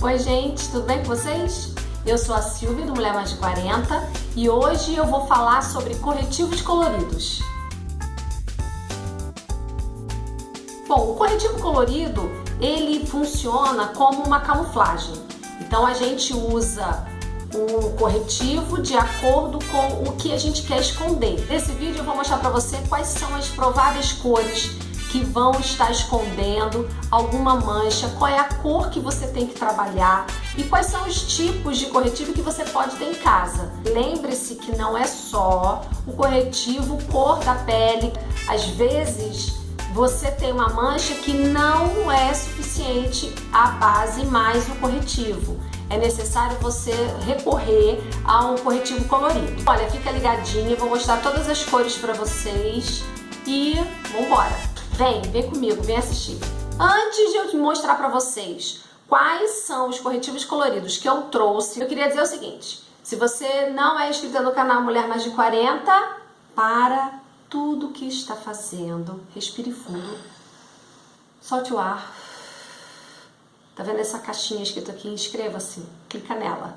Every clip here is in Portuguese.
Oi gente, tudo bem com vocês? Eu sou a Silvia do Mulher Mais de 40 e hoje eu vou falar sobre corretivos coloridos. Bom, o corretivo colorido ele funciona como uma camuflagem. Então a gente usa o corretivo de acordo com o que a gente quer esconder. Nesse vídeo eu vou mostrar para você quais são as prováveis cores que vão estar escondendo alguma mancha, qual é a cor que você tem que trabalhar e quais são os tipos de corretivo que você pode ter em casa. Lembre-se que não é só o corretivo cor da pele, às vezes você tem uma mancha que não é suficiente a base mais o corretivo. É necessário você recorrer a um corretivo colorido. Olha, fica ligadinho, vou mostrar todas as cores para vocês e vambora! Vem, vem comigo, vem assistir. Antes de eu mostrar para vocês quais são os corretivos coloridos que eu trouxe, eu queria dizer o seguinte. Se você não é inscrita no canal Mulher Mais de 40, para tudo que está fazendo. Respire fundo. Solte o ar. Tá vendo essa caixinha escrita aqui? Inscreva-se. Clica nela.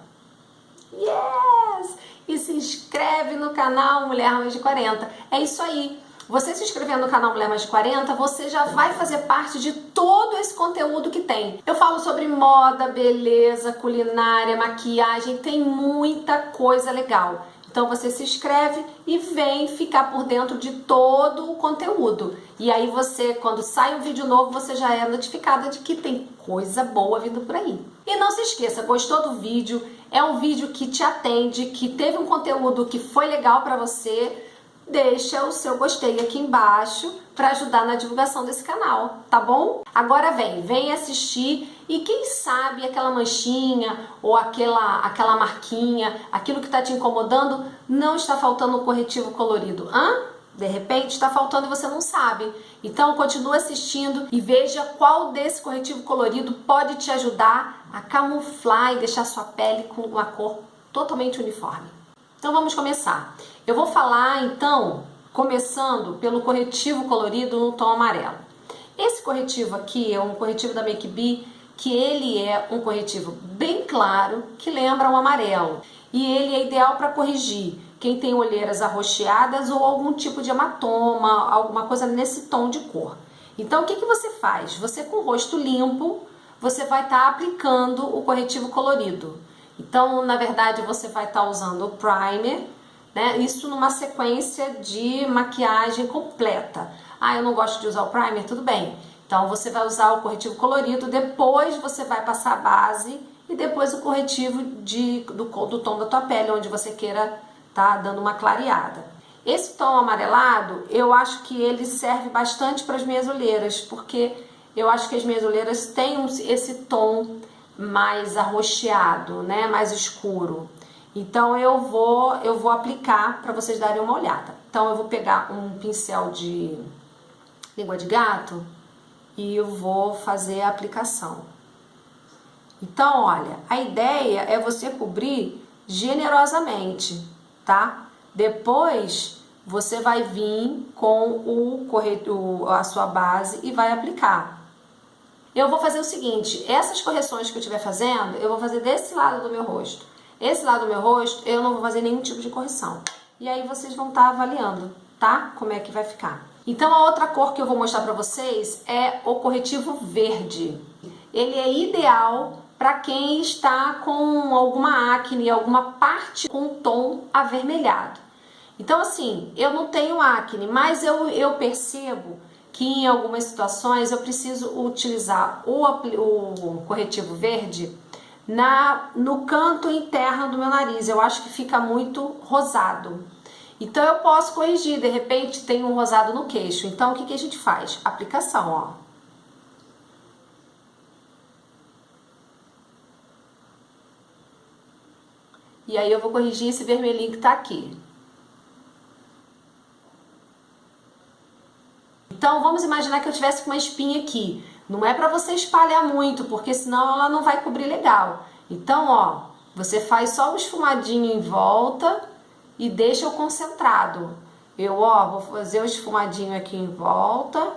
Yes! E se inscreve no canal Mulher Mais de 40. É isso aí. Você se inscrevendo no canal Mulher Mais de 40, você já vai fazer parte de todo esse conteúdo que tem. Eu falo sobre moda, beleza, culinária, maquiagem, tem muita coisa legal. Então você se inscreve e vem ficar por dentro de todo o conteúdo. E aí você, quando sai um vídeo novo, você já é notificada de que tem coisa boa vindo por aí. E não se esqueça, gostou do vídeo? É um vídeo que te atende, que teve um conteúdo que foi legal para você deixa o seu gostei aqui embaixo para ajudar na divulgação desse canal, tá bom? Agora vem, vem assistir e quem sabe aquela manchinha ou aquela, aquela marquinha, aquilo que está te incomodando, não está faltando um corretivo colorido, hã? De repente está faltando e você não sabe. Então continue assistindo e veja qual desse corretivo colorido pode te ajudar a camuflar e deixar sua pele com uma cor totalmente uniforme. Então vamos começar. Eu vou falar então, começando pelo corretivo colorido no tom amarelo. Esse corretivo aqui é um corretivo da Make Be, que ele é um corretivo bem claro, que lembra um amarelo. E ele é ideal para corrigir quem tem olheiras arroxeadas ou algum tipo de hematoma, alguma coisa nesse tom de cor. Então o que, que você faz? Você com o rosto limpo, você vai estar tá aplicando o corretivo colorido. Então, na verdade, você vai estar tá usando o primer, né? Isso numa sequência de maquiagem completa. Ah, eu não gosto de usar o primer, tudo bem. Então, você vai usar o corretivo colorido, depois você vai passar a base e depois o corretivo de, do, do tom da tua pele, onde você queira tá dando uma clareada. Esse tom amarelado, eu acho que ele serve bastante para as minhas olheiras, porque eu acho que as minhas olheiras têm esse tom mais arroxeado, né, mais escuro. Então eu vou eu vou aplicar para vocês darem uma olhada. Então eu vou pegar um pincel de língua de gato e eu vou fazer a aplicação. Então, olha, a ideia é você cobrir generosamente, tá? Depois você vai vir com o corretor, a sua base e vai aplicar. Eu vou fazer o seguinte, essas correções que eu estiver fazendo, eu vou fazer desse lado do meu rosto. Esse lado do meu rosto, eu não vou fazer nenhum tipo de correção. E aí vocês vão estar tá avaliando, tá? Como é que vai ficar. Então a outra cor que eu vou mostrar pra vocês é o corretivo verde. Ele é ideal para quem está com alguma acne, alguma parte com tom avermelhado. Então assim, eu não tenho acne, mas eu, eu percebo que em algumas situações eu preciso utilizar o, o corretivo verde na, no canto interno do meu nariz. Eu acho que fica muito rosado. Então eu posso corrigir, de repente tem um rosado no queixo. Então o que, que a gente faz? Aplicação, ó. E aí eu vou corrigir esse vermelhinho que tá aqui. Então, vamos imaginar que eu tivesse com uma espinha aqui. Não é para você espalhar muito, porque senão ela não vai cobrir legal. Então, ó, você faz só um esfumadinho em volta e deixa o concentrado. Eu, ó, vou fazer o esfumadinho aqui em volta,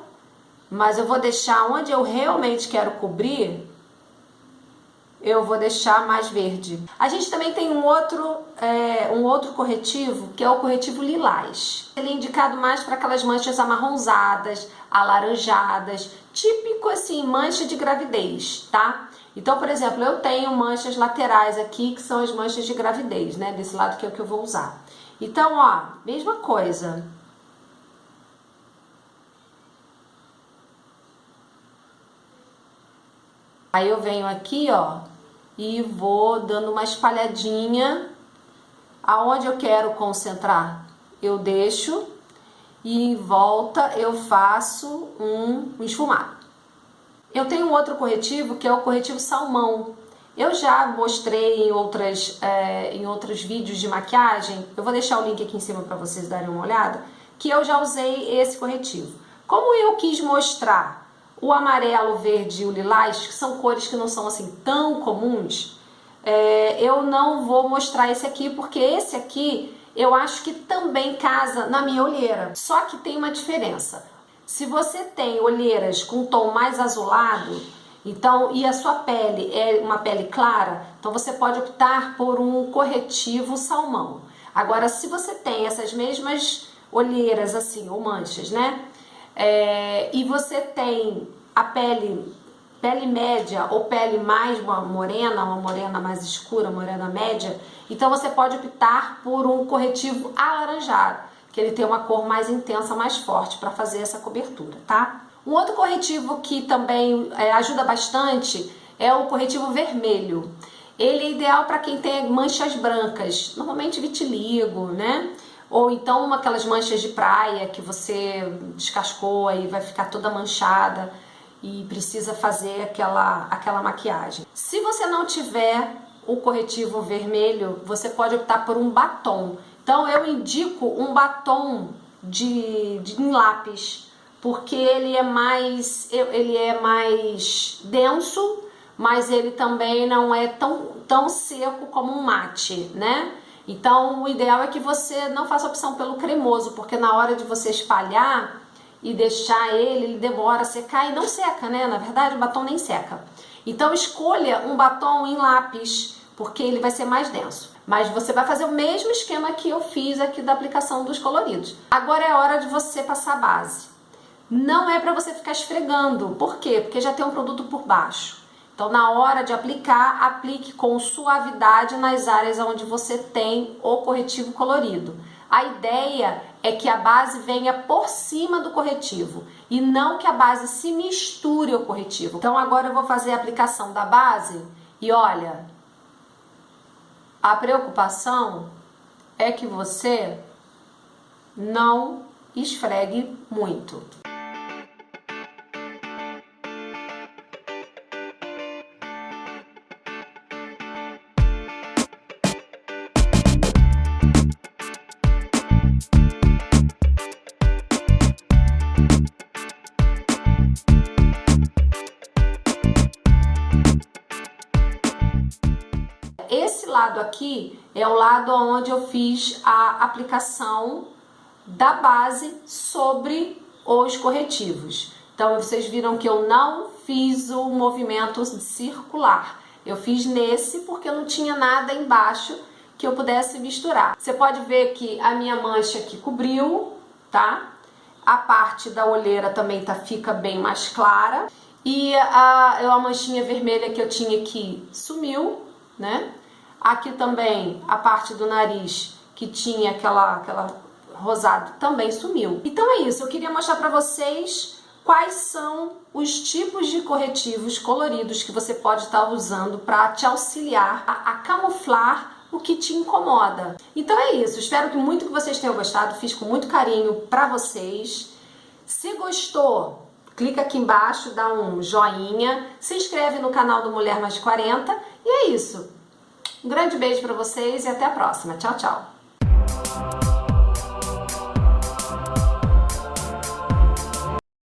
mas eu vou deixar onde eu realmente quero cobrir eu vou deixar mais verde. A gente também tem um outro, é, um outro corretivo, que é o corretivo lilás. Ele é indicado mais para aquelas manchas amarronzadas, alaranjadas, típico assim, mancha de gravidez, tá? Então, por exemplo, eu tenho manchas laterais aqui, que são as manchas de gravidez, né? Desse lado que é o que eu vou usar. Então, ó, mesma coisa. Aí eu venho aqui, ó, e vou dando uma espalhadinha aonde eu quero concentrar. Eu deixo e em volta eu faço um esfumado. Eu tenho outro corretivo que é o corretivo salmão. Eu já mostrei em, outras, é, em outros vídeos de maquiagem, eu vou deixar o link aqui em cima para vocês darem uma olhada, que eu já usei esse corretivo. Como eu quis mostrar o amarelo, o verde e o lilás, que são cores que não são assim tão comuns, é, eu não vou mostrar esse aqui, porque esse aqui eu acho que também casa na minha olheira. Só que tem uma diferença. Se você tem olheiras com tom mais azulado, então e a sua pele é uma pele clara, então você pode optar por um corretivo salmão. Agora, se você tem essas mesmas olheiras assim, ou manchas, né? É, e você tem a pele, pele média ou pele mais uma morena, uma morena mais escura, morena média, então você pode optar por um corretivo alaranjado, que ele tem uma cor mais intensa, mais forte para fazer essa cobertura, tá? Um outro corretivo que também é, ajuda bastante é o corretivo vermelho. Ele é ideal para quem tem manchas brancas, normalmente vitiligo, né? Ou então uma, aquelas manchas de praia que você descascou e vai ficar toda manchada e precisa fazer aquela, aquela maquiagem. Se você não tiver o corretivo vermelho, você pode optar por um batom. Então eu indico um batom de, de em lápis, porque ele é mais ele é mais denso, mas ele também não é tão, tão seco como um mate, né? Então, o ideal é que você não faça opção pelo cremoso, porque na hora de você espalhar e deixar ele, ele demora a secar e não seca, né? Na verdade, o batom nem seca. Então, escolha um batom em lápis, porque ele vai ser mais denso. Mas você vai fazer o mesmo esquema que eu fiz aqui da aplicação dos coloridos. Agora é hora de você passar a base. Não é para você ficar esfregando. Por quê? Porque já tem um produto por baixo. Então, na hora de aplicar, aplique com suavidade nas áreas onde você tem o corretivo colorido. A ideia é que a base venha por cima do corretivo e não que a base se misture ao corretivo. Então, agora eu vou fazer a aplicação da base e olha, a preocupação é que você não esfregue muito. Lado aqui é o lado onde eu fiz a aplicação da base sobre os corretivos. Então, vocês viram que eu não fiz o movimento circular. Eu fiz nesse porque eu não tinha nada embaixo que eu pudesse misturar. Você pode ver que a minha mancha aqui cobriu, tá? A parte da olheira também tá, fica bem mais clara. E a, a manchinha vermelha que eu tinha aqui sumiu, né? Aqui também a parte do nariz que tinha aquela, aquela rosado também sumiu. Então é isso, eu queria mostrar para vocês quais são os tipos de corretivos coloridos que você pode estar usando para te auxiliar a, a camuflar o que te incomoda. Então é isso, espero que muito que vocês tenham gostado, fiz com muito carinho para vocês. Se gostou, clica aqui embaixo, dá um joinha, se inscreve no canal do Mulher Mais de 40 e é isso. Um grande beijo para vocês e até a próxima. Tchau, tchau.